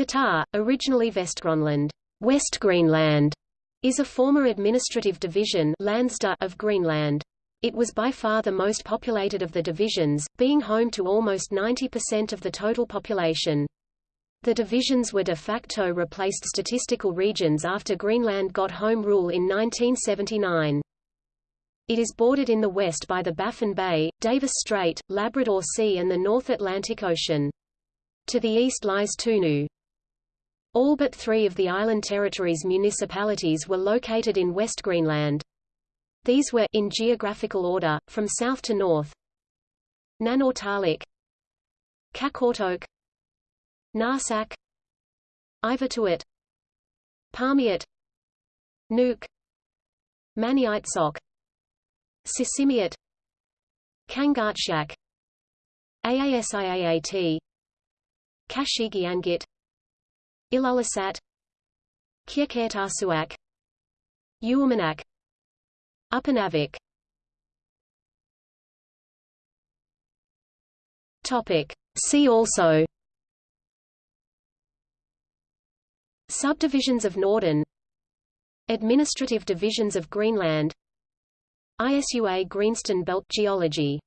Kitaa, originally Vestgrønland, West Greenland, is a former administrative division of Greenland. It was by far the most populated of the divisions, being home to almost 90% of the total population. The divisions were de facto replaced statistical regions after Greenland got home rule in 1979. It is bordered in the west by the Baffin Bay, Davis Strait, Labrador Sea and the North Atlantic Ocean. To the east lies Tunu. All but three of the island territories' municipalities were located in West Greenland. These were in geographical order, from south to north Nanortalik Qaqortoq Narsaq Ivittuut Paamiut Nuuk Maniitsoq Sisimiut Kangaatsiaq Aasiaat Qasigiannguit Ilulissat Qeqertarsuaq Uummannaq Upernavik Topic. See also. Subdivisions of Norden. Administrative divisions of Greenland. ISUA Greenstone Belt Geology